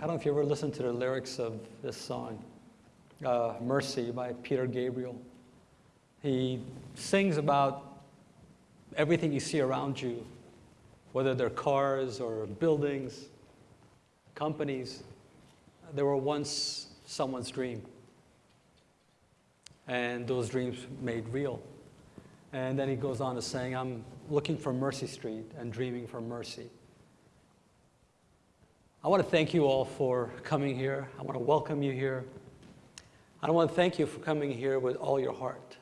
I don't know if you ever listened to the lyrics of this song, uh, Mercy by Peter Gabriel. He sings about everything you see around you, whether they're cars or buildings, companies. They were once someone's dream. And those dreams made real. And then he goes on to saying, I'm looking for Mercy Street and dreaming for mercy. I want to thank you all for coming here. I want to welcome you here. I want to thank you for coming here with all your heart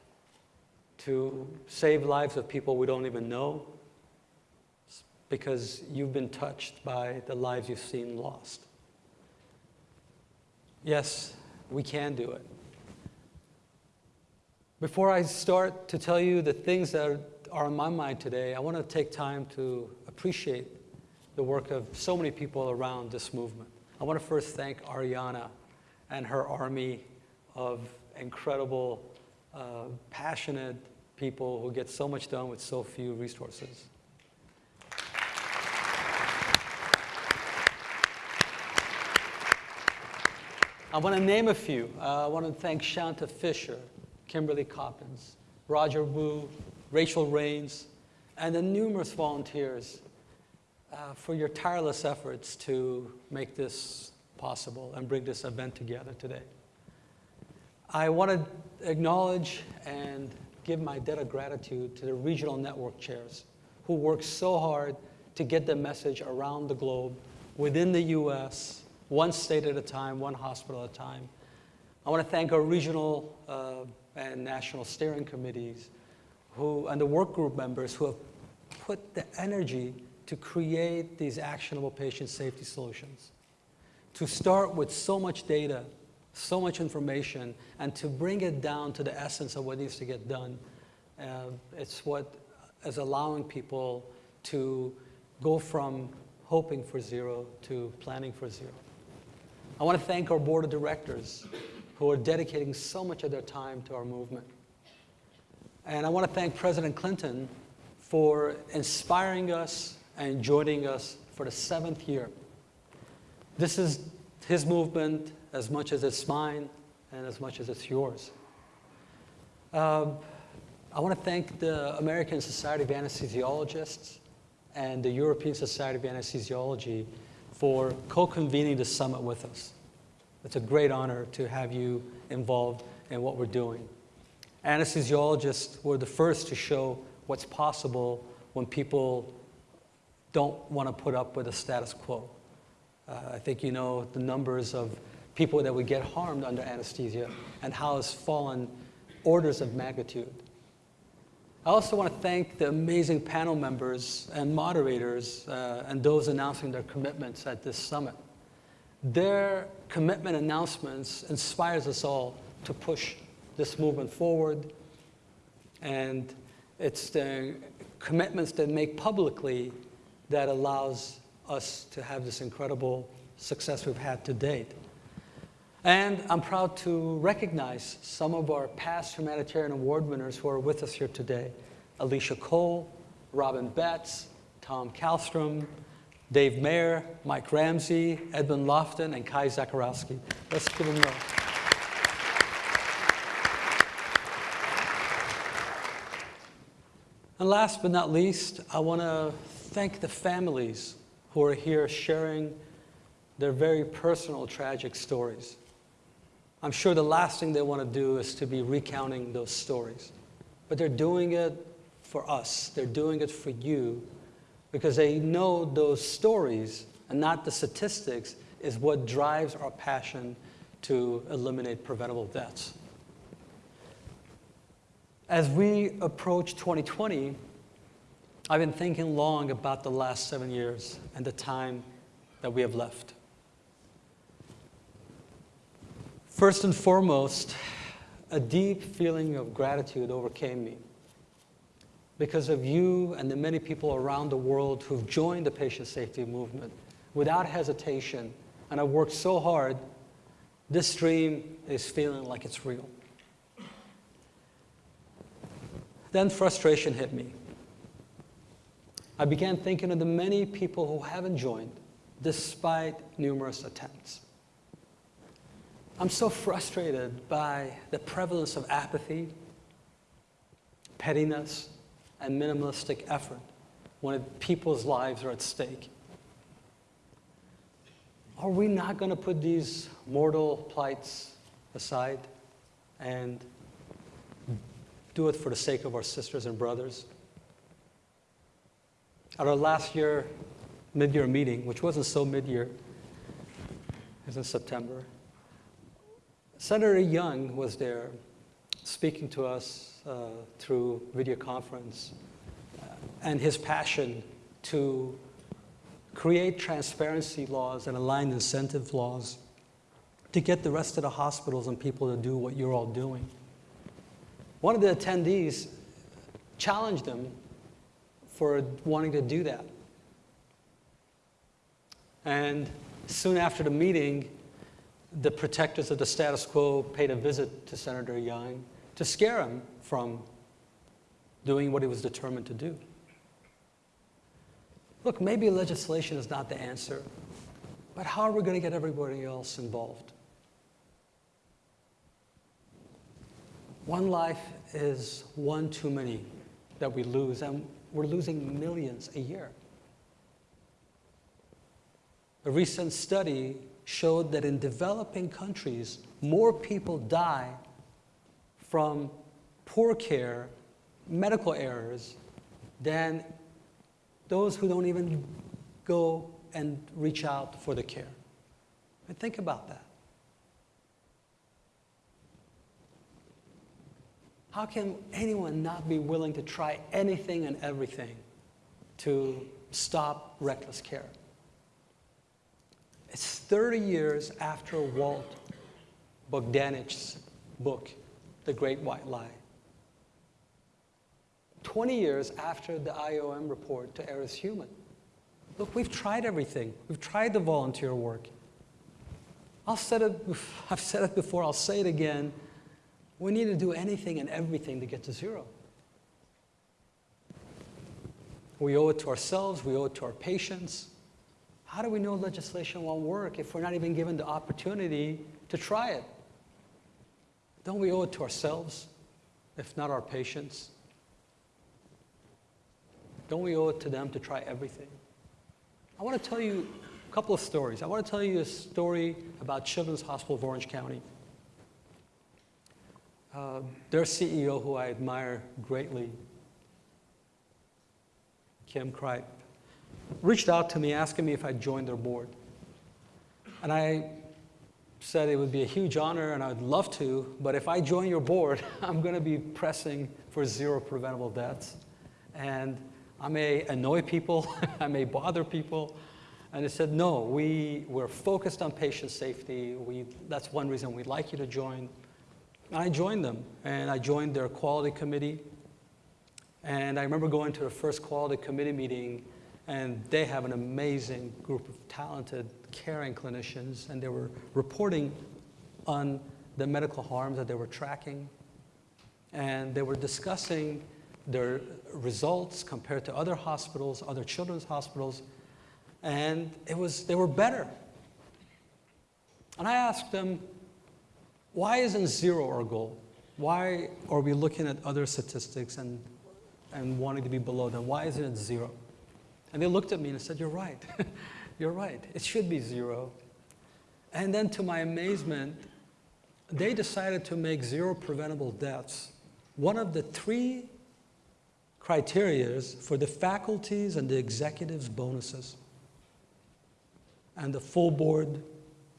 to save lives of people we don't even know because you've been touched by the lives you've seen lost. Yes, we can do it. Before I start to tell you the things that are on my mind today, I want to take time to appreciate the work of so many people around this movement. I want to first thank Ariana and her army of incredible, uh, passionate people who get so much done with so few resources. I want to name a few. Uh, I want to thank Shanta Fisher, Kimberly Coppins, Roger Wu, Rachel Rains, and the numerous volunteers uh, for your tireless efforts to make this possible and bring this event together today. I want to acknowledge and give my debt of gratitude to the regional network chairs who work so hard to get the message around the globe within the US, one state at a time, one hospital at a time. I want to thank our regional uh, and national steering committees who, and the work group members who have put the energy to create these actionable patient safety solutions. To start with so much data, so much information, and to bring it down to the essence of what needs to get done, uh, it's what is allowing people to go from hoping for zero to planning for zero. I want to thank our board of directors who are dedicating so much of their time to our movement. And I want to thank President Clinton for inspiring us and joining us for the seventh year. This is his movement as much as it's mine and as much as it's yours. Uh, I want to thank the American Society of Anesthesiologists and the European Society of Anesthesiology for co-convening the summit with us. It's a great honor to have you involved in what we're doing. Anesthesiologists were the first to show what's possible when people don't want to put up with the status quo. Uh, I think you know the numbers of people that would get harmed under anesthesia and how it's fallen orders of magnitude. I also want to thank the amazing panel members and moderators uh, and those announcing their commitments at this summit. Their commitment announcements inspires us all to push this movement forward. And it's the commitments that make publicly that allows us to have this incredible success we've had to date. And I'm proud to recognize some of our past humanitarian award winners who are with us here today. Alicia Cole, Robin Betts, Tom Kallstrom, Dave Mayer, Mike Ramsey, Edmund Lofton, and Kai Zakarowski. Let's give them a And last but not least, I want to thank the families who are here sharing their very personal tragic stories. I'm sure the last thing they want to do is to be recounting those stories. But they're doing it for us. They're doing it for you because they know those stories and not the statistics is what drives our passion to eliminate preventable deaths. As we approach 2020, I've been thinking long about the last seven years and the time that we have left. First and foremost, a deep feeling of gratitude overcame me because of you and the many people around the world who've joined the patient safety movement without hesitation and have worked so hard, this dream is feeling like it's real. Then frustration hit me. I began thinking of the many people who haven't joined despite numerous attempts. I'm so frustrated by the prevalence of apathy, pettiness, and minimalistic effort when people's lives are at stake. Are we not going to put these mortal plights aside and do it for the sake of our sisters and brothers? At our last year mid-year meeting, which wasn't so mid-year, it was in September, Senator Young was there speaking to us uh, through video conference uh, and his passion to create transparency laws and aligned incentive laws to get the rest of the hospitals and people to do what you're all doing. One of the attendees challenged him for wanting to do that. And soon after the meeting, the protectors of the status quo paid a visit to Senator Young to scare him from doing what he was determined to do. Look, maybe legislation is not the answer, but how are we going to get everybody else involved? One life is one too many that we lose, and we're losing millions a year. A recent study showed that in developing countries, more people die from poor care, medical errors, than those who don't even go and reach out for the care. Think about that. How can anyone not be willing to try anything and everything to stop reckless care? It's 30 years after Walt Bogdanich's book, The Great White Lie. 20 years after the IOM report to Err is Human. Look, we've tried everything. We've tried the volunteer work. I'll said it, I've said it before, I'll say it again. We need to do anything and everything to get to zero. We owe it to ourselves, we owe it to our patients. How do we know legislation won't work if we're not even given the opportunity to try it? Don't we owe it to ourselves, if not our patients? Don't we owe it to them to try everything? I want to tell you a couple of stories. I want to tell you a story about Children's Hospital of Orange County. Uh, their CEO, who I admire greatly, Kim Cripe, reached out to me asking me if I'd join their board. And I said it would be a huge honor and I'd love to, but if I join your board, I'm going to be pressing for zero preventable deaths. And I may annoy people, I may bother people. And they said, no, we, we're focused on patient safety. We, that's one reason we'd like you to join. I joined them, and I joined their quality committee. And I remember going to the first quality committee meeting, and they have an amazing group of talented, caring clinicians, and they were reporting on the medical harms that they were tracking. And they were discussing their results compared to other hospitals, other children's hospitals, and it was, they were better. And I asked them, why isn't zero our goal? Why are we looking at other statistics and, and wanting to be below them? Why isn't it zero? And they looked at me and said, you're right. you're right. It should be zero. And then to my amazement, they decided to make zero preventable deaths one of the three criterias for the faculties and the executives' bonuses. And the full board,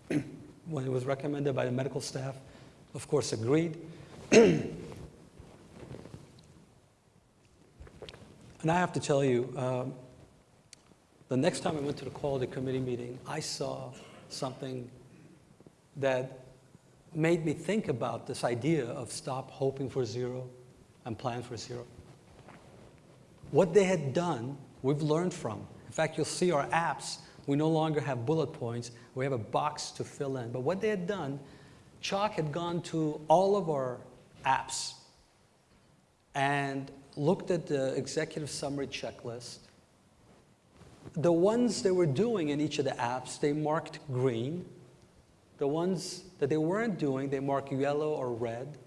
when it was recommended by the medical staff, of course agreed. and I have to tell you, um, the next time I went to the quality committee meeting, I saw something that made me think about this idea of stop hoping for zero and plan for zero. What they had done, we've learned from. In fact, you'll see our apps, we no longer have bullet points, we have a box to fill in. But what they had done, CHOC had gone to all of our apps and looked at the executive summary checklist the ones they were doing in each of the apps, they marked green. The ones that they weren't doing, they marked yellow or red.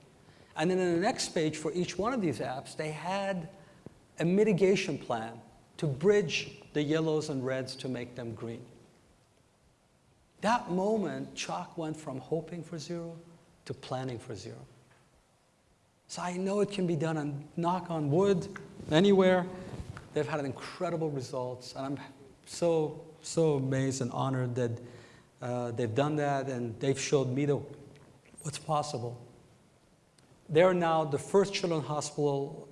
And then in the next page for each one of these apps, they had a mitigation plan to bridge the yellows and reds to make them green. That moment, CHOC went from hoping for zero to planning for zero. So I know it can be done and knock on wood, anywhere. They've had incredible results, and I'm so, so amazed and honored that uh, they've done that and they've showed me the, what's possible. They're now the first children's hospital,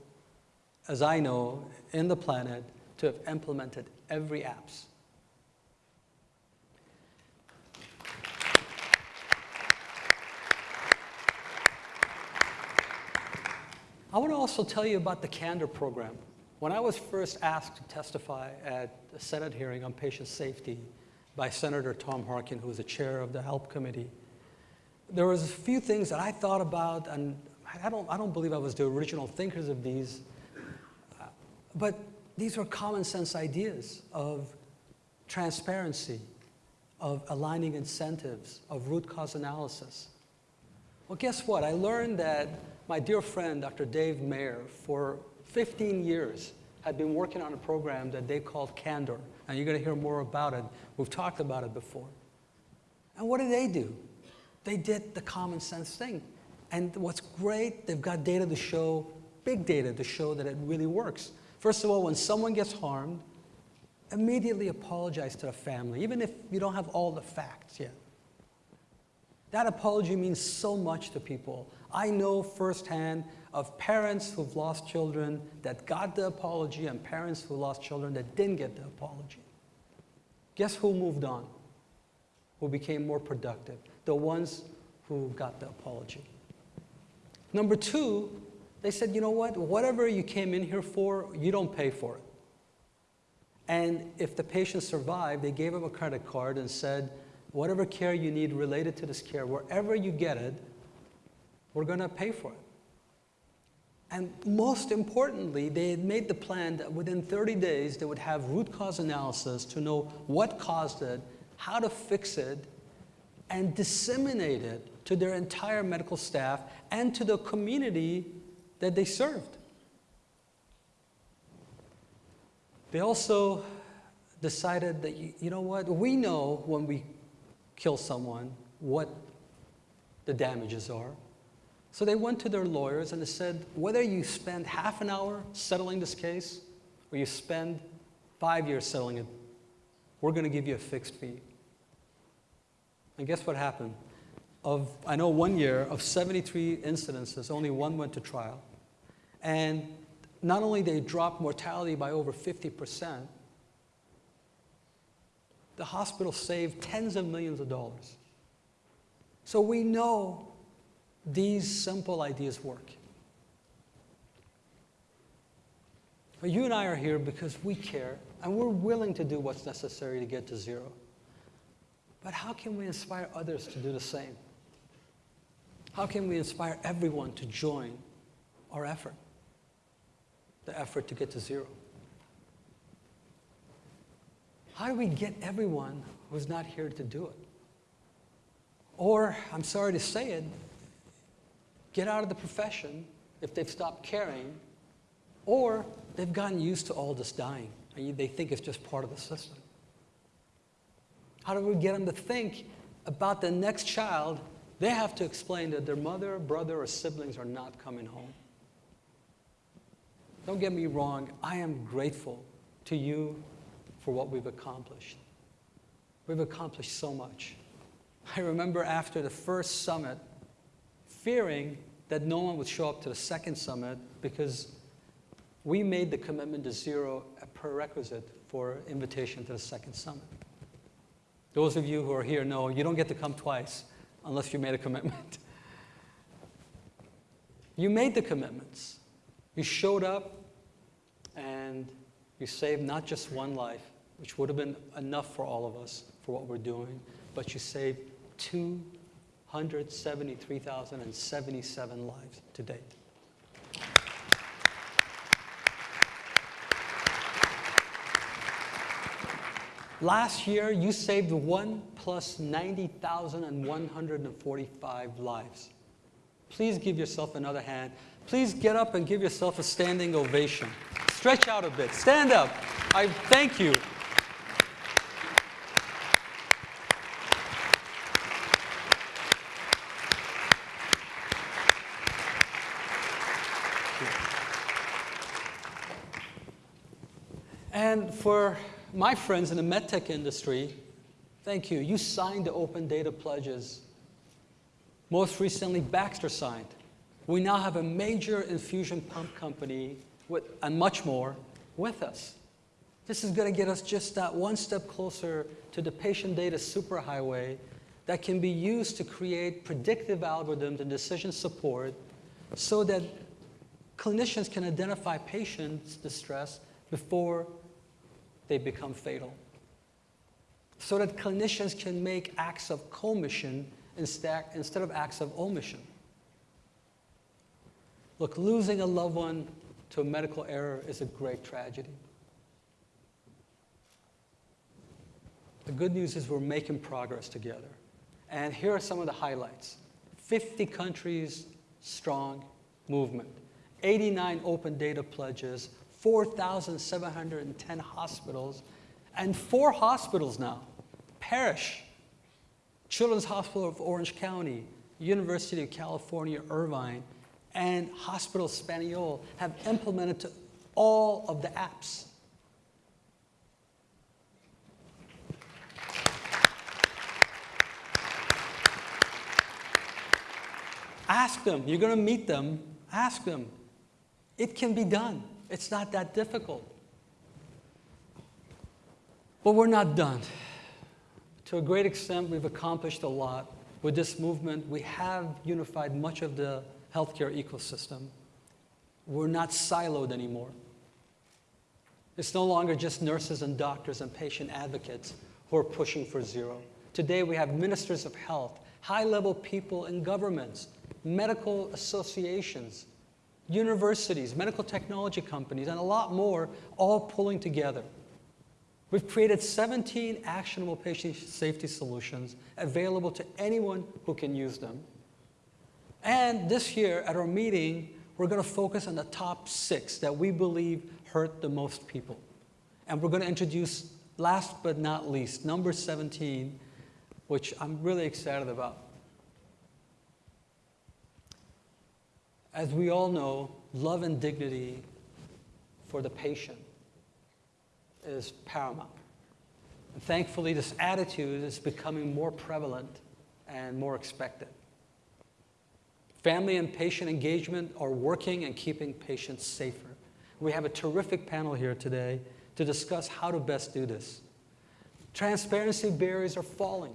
as I know, in the planet to have implemented every apps. I want to also tell you about the Candor program. When I was first asked to testify at a Senate hearing on patient safety by Senator Tom Harkin, who was the chair of the HELP committee, there was a few things that I thought about, and I don't, I don't believe I was the original thinkers of these, but these were common sense ideas of transparency, of aligning incentives, of root cause analysis. Well, guess what? I learned that my dear friend, Dr. Dave Mayer, for 15 years had been working on a program that they called Candor. And you're going to hear more about it. We've talked about it before. And what did they do? They did the common sense thing. And what's great, they've got data to show, big data to show that it really works. First of all, when someone gets harmed, immediately apologize to the family, even if you don't have all the facts yet. That apology means so much to people. I know firsthand of parents who've lost children that got the apology and parents who lost children that didn't get the apology. Guess who moved on? Who became more productive? The ones who got the apology. Number two, they said, you know what? Whatever you came in here for, you don't pay for it. And if the patient survived, they gave him a credit card and said, whatever care you need related to this care, wherever you get it, we're going to pay for it. And most importantly, they had made the plan that within 30 days they would have root cause analysis to know what caused it, how to fix it, and disseminate it to their entire medical staff and to the community that they served. They also decided that, you, you know what, we know when we kill someone what the damages are. So they went to their lawyers and they said, whether you spend half an hour settling this case or you spend five years settling it, we're going to give you a fixed fee. And guess what happened? Of, I know one year, of 73 incidences, only one went to trial. And not only they dropped mortality by over 50%, the hospital saved tens of millions of dollars. So we know these simple ideas work. But you and I are here because we care and we're willing to do what's necessary to get to zero. But how can we inspire others to do the same? How can we inspire everyone to join our effort, the effort to get to zero? How do we get everyone who's not here to do it? Or, I'm sorry to say it, get out of the profession if they've stopped caring, or they've gotten used to all this dying and they think it's just part of the system. How do we get them to think about the next child? They have to explain that their mother, brother, or siblings are not coming home. Don't get me wrong, I am grateful to you for what we've accomplished. We've accomplished so much. I remember after the first summit, fearing that no one would show up to the second summit because we made the commitment to zero a prerequisite for invitation to the second summit. Those of you who are here know you don't get to come twice unless you made a commitment. you made the commitments. You showed up and you saved not just one life, which would have been enough for all of us for what we're doing, but you saved 273,077 lives to date. Last year, you saved one plus 90,145 lives. Please give yourself another hand. Please get up and give yourself a standing ovation. Stretch out a bit. Stand up. I thank you. And for my friends in the medtech industry, thank you. You signed the open data pledges. Most recently, Baxter signed. We now have a major infusion pump company with, and much more with us. This is going to get us just that one step closer to the patient data superhighway that can be used to create predictive algorithms and decision support so that clinicians can identify patients' distress before they become fatal. So that clinicians can make acts of commission instead, instead of acts of omission. Look, losing a loved one to a medical error is a great tragedy. The good news is we're making progress together. And here are some of the highlights. 50 countries strong movement, 89 open data pledges, 4,710 hospitals, and four hospitals now, Parrish, Children's Hospital of Orange County, University of California, Irvine, and Hospital Español have implemented all of the apps. Ask them. You're going to meet them. Ask them. It can be done. It's not that difficult. But we're not done. To a great extent, we've accomplished a lot. With this movement, we have unified much of the healthcare ecosystem. We're not siloed anymore. It's no longer just nurses and doctors and patient advocates who are pushing for zero. Today, we have ministers of health, high-level people in governments, medical associations, universities, medical technology companies, and a lot more all pulling together. We've created 17 actionable patient safety solutions available to anyone who can use them. And this year at our meeting, we're going to focus on the top six that we believe hurt the most people. And we're going to introduce, last but not least, number 17, which I'm really excited about. As we all know, love and dignity for the patient is paramount. And thankfully, this attitude is becoming more prevalent and more expected. Family and patient engagement are working and keeping patients safer. We have a terrific panel here today to discuss how to best do this. Transparency barriers are falling.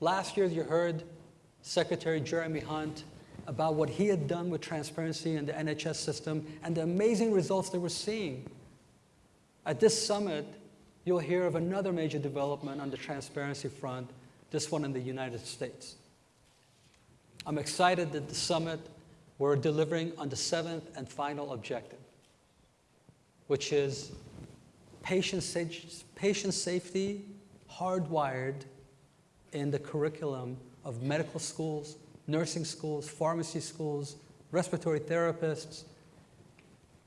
Last year, you heard Secretary Jeremy Hunt about what he had done with transparency in the NHS system and the amazing results they were seeing. At this summit, you'll hear of another major development on the transparency front, this one in the United States. I'm excited that the summit we're delivering on the seventh and final objective, which is patient, sa patient safety hardwired in the curriculum of medical schools, nursing schools, pharmacy schools, respiratory therapists,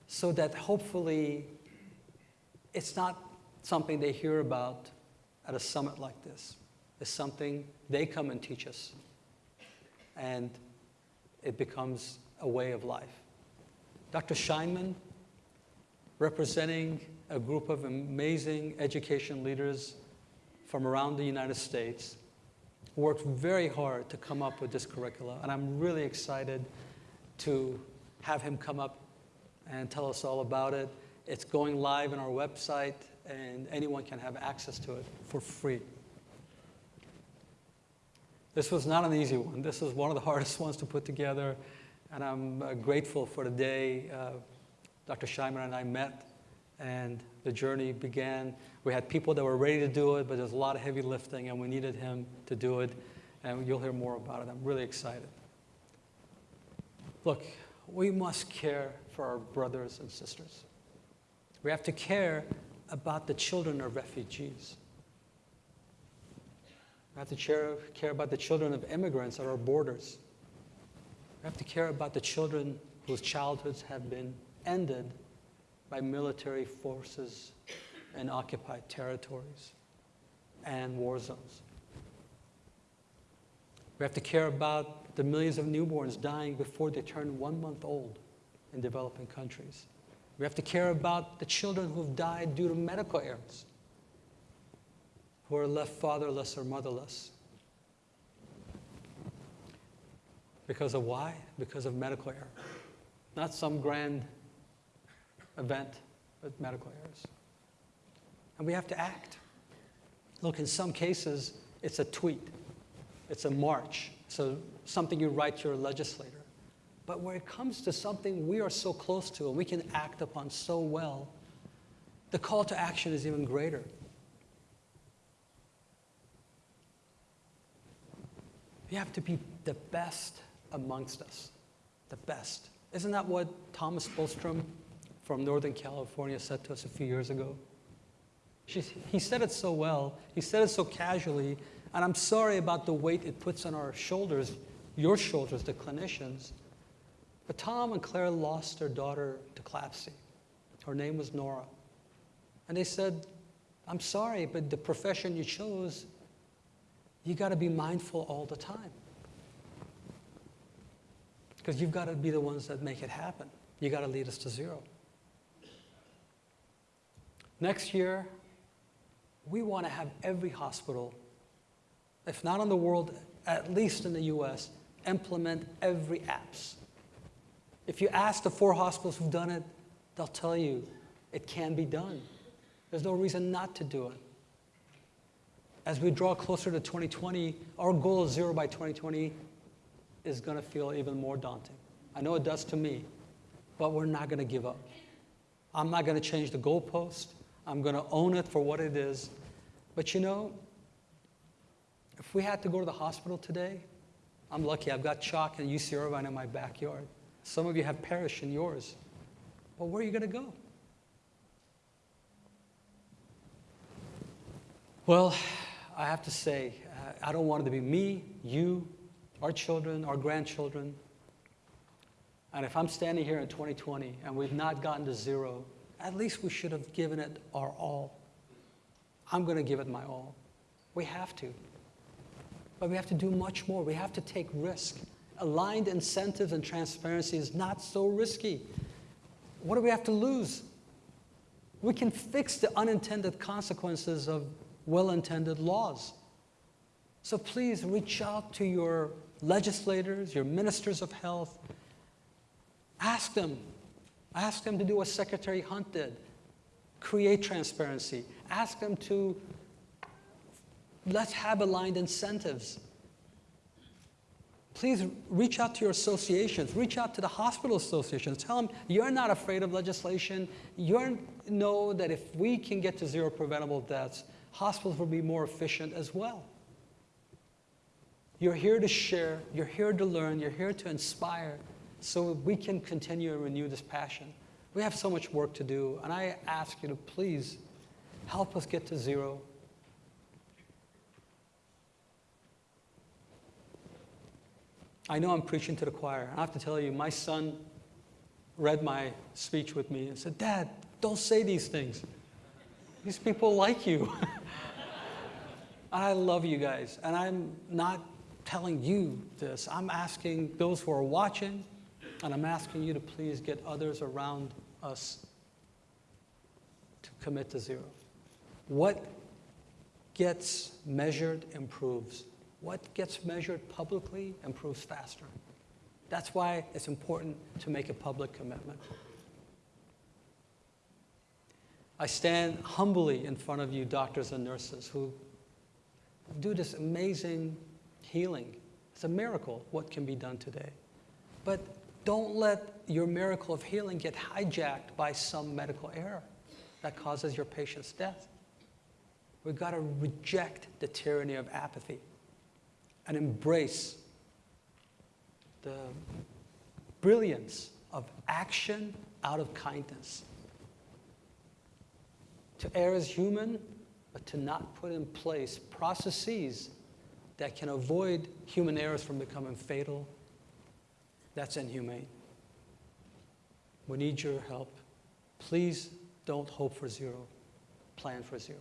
so that hopefully it's not something they hear about at a summit like this. It's something they come and teach us. And it becomes a way of life. Dr. Scheinman, representing a group of amazing education leaders from around the United States, worked very hard to come up with this curricula, and I'm really excited to have him come up and tell us all about it. It's going live on our website, and anyone can have access to it for free. This was not an easy one. This was one of the hardest ones to put together, and I'm uh, grateful for the day uh, Dr. Scheinman and I met and the journey began. We had people that were ready to do it, but there's a lot of heavy lifting, and we needed him to do it, and you'll hear more about it. I'm really excited. Look, we must care for our brothers and sisters. We have to care about the children of refugees. We have to care, about the children of immigrants at our borders. We have to care about the children whose childhoods have been ended by military forces in occupied territories and war zones. We have to care about the millions of newborns dying before they turn one month old in developing countries. We have to care about the children who've died due to medical errors, who are left fatherless or motherless. Because of why? Because of medical error. Not some grand event, but medical errors. And we have to act. Look, in some cases, it's a tweet, it's a march, so something you write to your legislator. But when it comes to something we are so close to and we can act upon so well, the call to action is even greater. We have to be the best amongst us, the best. Isn't that what Thomas Bostrom from Northern California said to us a few years ago? He said it so well, he said it so casually, and I'm sorry about the weight it puts on our shoulders, your shoulders, the clinicians. But Tom and Claire lost their daughter to CLABSI. Her name was Nora. And they said, I'm sorry, but the profession you chose, you got to be mindful all the time. Because you've got to be the ones that make it happen. You got to lead us to zero. Next year, we want to have every hospital, if not in the world, at least in the US, implement every apps. If you ask the four hospitals who've done it, they'll tell you it can be done. There's no reason not to do it. As we draw closer to 2020, our goal of zero by 2020 is going to feel even more daunting. I know it does to me, but we're not going to give up. I'm not going to change the goalpost. I'm going to own it for what it is. But you know, if we had to go to the hospital today, I'm lucky. I've got CHOC and UC Irvine in my backyard. Some of you have Parrish in yours. But where are you going to go? Well, I have to say, uh, I don't want it to be me, you, our children, our grandchildren. And if I'm standing here in 2020 and we've not gotten to zero, at least we should have given it our all. I'm going to give it my all. We have to. But we have to do much more. We have to take risk. Aligned incentives and transparency is not so risky. What do we have to lose? We can fix the unintended consequences of well intended laws. So please reach out to your legislators, your ministers of health. Ask them. Ask them to do what Secretary Hunt did create transparency. Ask them to let's have aligned incentives. Please reach out to your associations, reach out to the hospital associations. Tell them you're not afraid of legislation. You know that if we can get to zero preventable deaths, hospitals will be more efficient as well. You're here to share, you're here to learn, you're here to inspire so we can continue and renew this passion. We have so much work to do, and I ask you to please help us get to zero. I know I'm preaching to the choir. I have to tell you, my son read my speech with me and said, Dad, don't say these things. These people like you. I love you guys, and I'm not telling you this. I'm asking those who are watching, and I'm asking you to please get others around us to commit to zero. What gets measured improves. What gets measured publicly improves faster. That's why it's important to make a public commitment. I stand humbly in front of you, doctors and nurses, who do this amazing healing. It's a miracle what can be done today. But don't let your miracle of healing get hijacked by some medical error that causes your patient's death. We've got to reject the tyranny of apathy and embrace the brilliance of action out of kindness. To err is human, but to not put in place processes that can avoid human errors from becoming fatal, that's inhumane. We need your help. Please don't hope for zero, plan for zero.